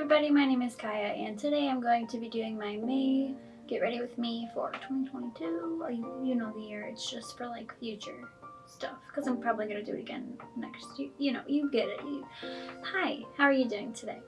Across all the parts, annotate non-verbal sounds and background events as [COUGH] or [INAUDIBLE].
everybody, my name is Kaya and today I'm going to be doing my May Get Ready With Me for 2022 or you, you know the year, it's just for like future stuff because I'm probably going to do it again next year, you know, you get it. You... Hi, how are you doing today?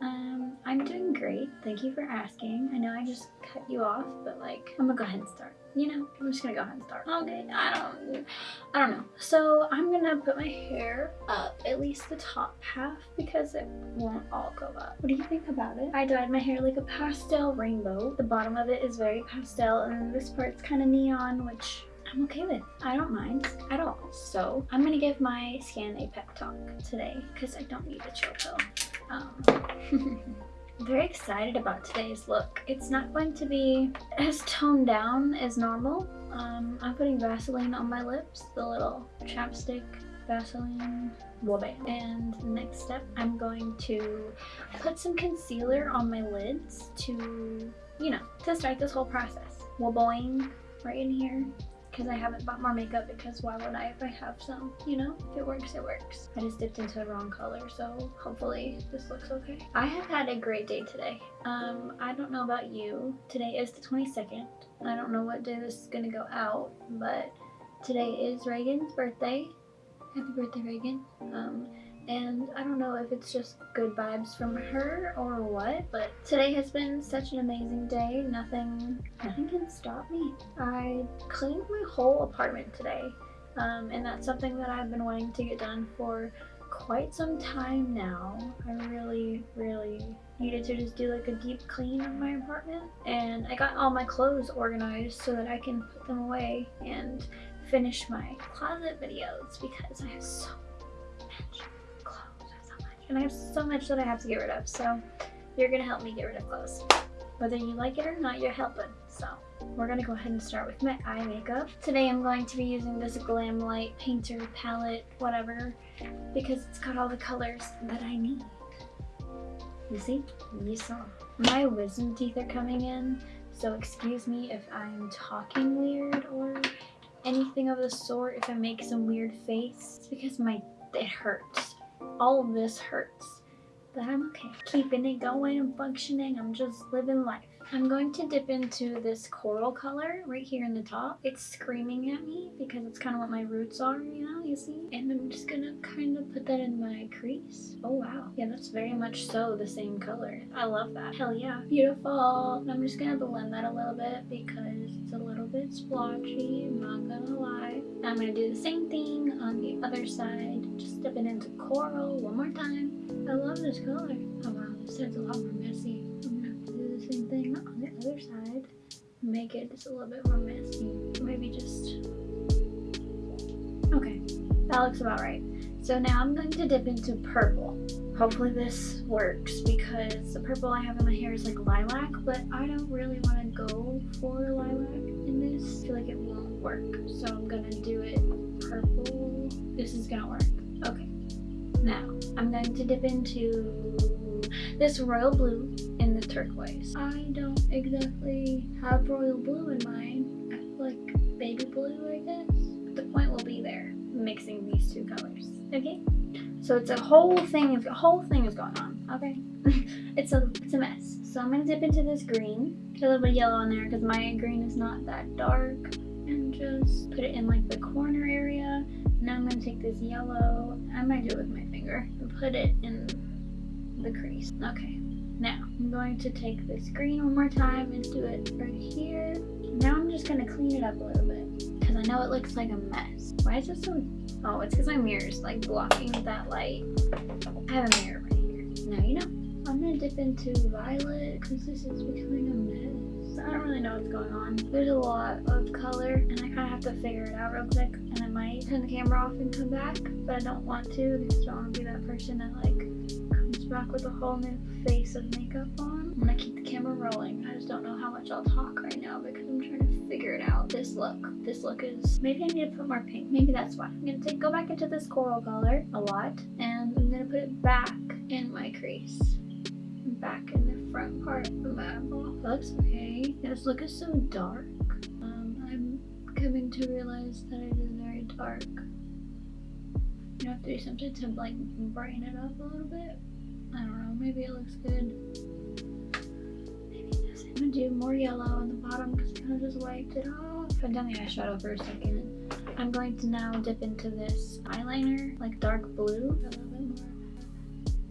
Um, I'm doing great, thank you for asking. I know I just cut you off, but like, I'm gonna go ahead and start you know, I'm just gonna go ahead and start. Okay, I don't, I don't know. So I'm gonna put my hair up, at least the top half, because it won't all go up. What do you think about it? I dyed my hair like a pastel rainbow. The bottom of it is very pastel, and this part's kind of neon, which I'm okay with. I don't mind at all. So I'm gonna give my skin a pep talk today because I don't need a chill pill. Um, [LAUGHS] very excited about today's look. It's not going to be as toned down as normal. Um, I'm putting Vaseline on my lips, the little chapstick Vaseline Wobe. And next step, I'm going to put some concealer on my lids to, you know, to start this whole process. Woboing right in here because I haven't bought more makeup because why would I if I have some, you know? If it works, it works. I just dipped into the wrong color, so hopefully this looks okay. I have had a great day today. Um, I don't know about you. Today is the 22nd. I don't know what day this is gonna go out, but today is Reagan's birthday. Happy birthday, Reagan. Um, and I don't know if it's just good vibes from her or what, but today has been such an amazing day. Nothing, nothing can stop me. I cleaned my whole apartment today, um, and that's something that I've been wanting to get done for quite some time now. I really, really needed to just do like a deep clean of my apartment, and I got all my clothes organized so that I can put them away and finish my closet videos because I have so much and I have so much that I have to get rid of. So you're gonna help me get rid of clothes. Whether you like it or not, you're helping. So we're gonna go ahead and start with my eye makeup. Today I'm going to be using this Glamlite Painter palette, whatever, because it's got all the colors that I need. You see? You saw. My wisdom teeth are coming in, so excuse me if I'm talking weird or anything of the sort, if I make some weird face. It's because my it hurts all of this hurts. But I'm okay. Keeping it going and functioning. I'm just living life. I'm going to dip into this coral color right here in the top. It's screaming at me because it's kind of what my roots are, you know, you see? And I'm just gonna kind of put that in my crease. Oh wow. Yeah, that's very much so the same color. I love that. Hell yeah. Beautiful. I'm just gonna blend that a little bit because it's a little bit splotchy, I'm not gonna lie. I'm gonna do the same thing on the other side. Just dip it into coral one more time. I love this color. Oh wow, this side's a lot more messy same thing on the other side. Make it just a little bit more messy. Maybe just... Okay, that looks about right. So now I'm going to dip into purple. Hopefully this works because the purple I have in my hair is like lilac, but I don't really want to go for lilac in this. I feel like it won't work. So I'm to do it purple. This is to work. Okay. Now, I'm going to dip into this royal blue turquoise. I don't exactly have royal blue in mine. I feel like baby blue, I guess. The point will be there, mixing these two colors. Okay? So it's a whole thing, a whole thing is going on. Okay? [LAUGHS] it's a it's a mess. So I'm gonna dip into this green. Get a little bit of yellow in there because my green is not that dark. And just put it in like the corner area. Now I'm gonna take this yellow. I might do it with my finger. And put it in the crease. Okay, now I'm going to take this green one more time and do it right here. Now I'm just gonna clean it up a little bit because I know it looks like a mess. Why is it so, oh, it's because my mirror is like blocking that light. I have a mirror right here. Now you know. I'm gonna dip into violet because this is becoming a mess. I don't really know what's going on. There's a lot of color and I kind of have to figure it out real quick and I might turn the camera off and come back, but I don't want to because I don't want to be that person that like back with a whole new face of makeup on. I'm gonna keep the camera rolling. I just don't know how much I'll talk right now because I'm trying to figure it out. This look, this look is, maybe I need to put more pink. Maybe that's why. I'm gonna take, go back into this coral color a lot and I'm gonna put it back in my crease. Back in the front part of my eyeball. That looks okay. This look is so dark. Um, I'm coming to realize that it is very dark. You have to do something to like brighten it up a little bit. I don't know. maybe it looks good. Maybe this. I'm gonna do more yellow on the bottom because I kind of just wiped it off. Put down the eyeshadow for a second. I'm going to now dip into this eyeliner, like dark blue. A little bit more.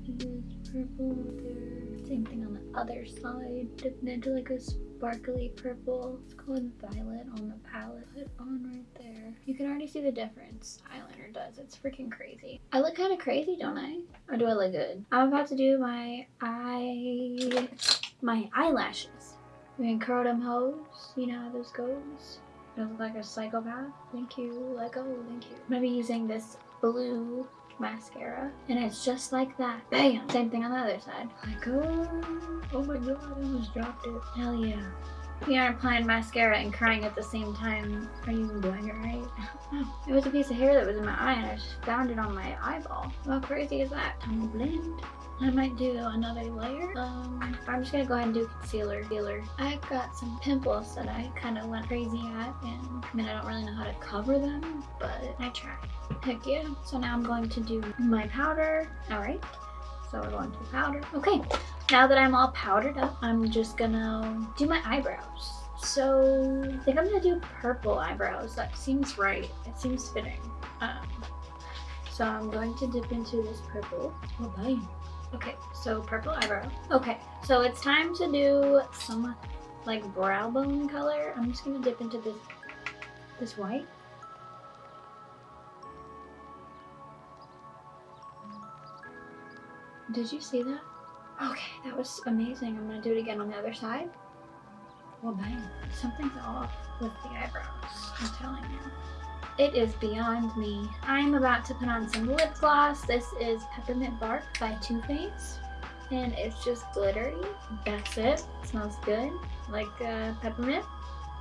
This purple there. Same thing on the other side. Dipping into like a sparkly purple. Let's go with violet on the palette. Put on right there. You can already see the difference eyeliner does. It's freaking crazy. I look kind of crazy, don't I? Or do I look good? I'm about to do my eye, my eyelashes. We're curl them hoes. You know how this goes. I look like a psychopath. Thank you, Lego. Thank you. I'm gonna be using this blue mascara. And it's just like that. Bam! Same thing on the other side. Like oh oh my god i almost dropped it. Hell yeah we are applying mascara and crying at the same time. Are you even doing it right? [LAUGHS] it was a piece of hair that was in my eye and I just found it on my eyeball. How crazy is that? Time to blend. I might do another layer. Um, I'm just gonna go ahead and do concealer. concealer. I've got some pimples that I kind of went crazy at and I mean I don't really know how to cover them, but I tried. Heck yeah. So now I'm going to do my powder. Alright. So we're going to powder. Okay, now that I'm all powdered up, I'm just gonna do my eyebrows. So I think I'm gonna do purple eyebrows. That seems right. It seems fitting. Um, so I'm going to dip into this purple. Oh, bye. Okay, so purple eyebrow. Okay, so it's time to do some like brow bone color. I'm just gonna dip into this this white. Did you see that? Okay, that was amazing. I'm gonna do it again on the other side. Well, bang. Something's off with the eyebrows, I'm telling you. It is beyond me. I'm about to put on some lip gloss. This is Peppermint Bark by Too Faced. And it's just glittery. That's it. it smells good. Like uh, peppermint,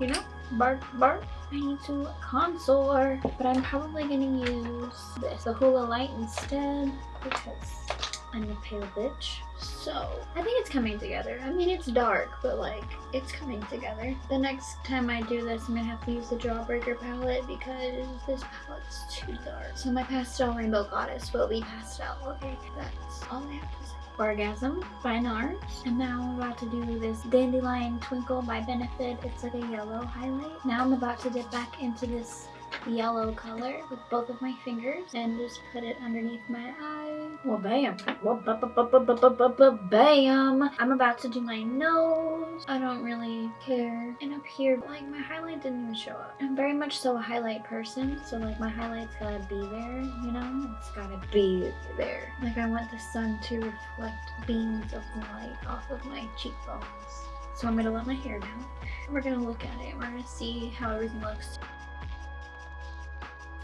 you know? Bark, bark. I need to contour, but I'm probably gonna use this, the Hoola Lite instead, because I'm a pale bitch. So, I think it's coming together. I mean, it's dark, but like, it's coming together. The next time I do this, I'm gonna have to use the Jawbreaker palette because this palette's too dark. So my pastel rainbow goddess will be pastel. Okay, that's all I have to say. Orgasm Fine NARS. And now I'm about to do this Dandelion Twinkle by Benefit. It's like a yellow highlight. Now I'm about to dip back into this yellow color with both of my fingers and just put it underneath my eye. Well, bam. Well, ba -ba -ba bam. I'm about to do my nose. I don't really care. And up here, like my highlight didn't even show up. I'm very much so a highlight person, so like my highlight's gotta be there, you know? It's gotta be there. Like I want the sun to reflect beams of light off of my cheekbones. So I'm gonna let my hair down. We're gonna look at it. We're gonna see how everything looks.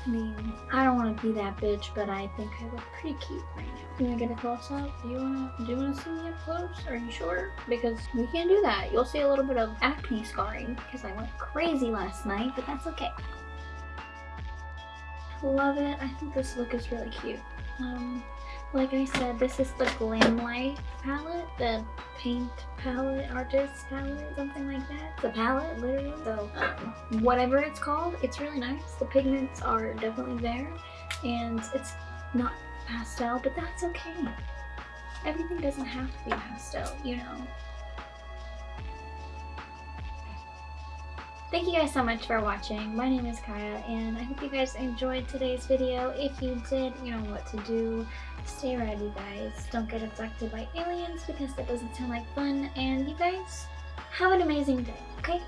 I mean, I don't want to be that bitch, but I think I look pretty cute right now. You wanna get a close up? Do you wanna do you wanna see me up close? Are you sure? Because we can't do that. You'll see a little bit of acne scarring because I went crazy last night, but that's okay. Love it. I think this look is really cute. Um, like I said, this is the Glamlite palette, the paint palette, artist palette, something like that. The palette, literally. So, um, whatever it's called, it's really nice. The pigments are definitely there, and it's not pastel, but that's okay. Everything doesn't have to be pastel, you know. Thank you guys so much for watching. My name is Kaya, and I hope you guys enjoyed today's video. If you did, you know what to do. Stay ready, guys. Don't get abducted by aliens because that doesn't sound like fun. And you guys, have an amazing day, okay?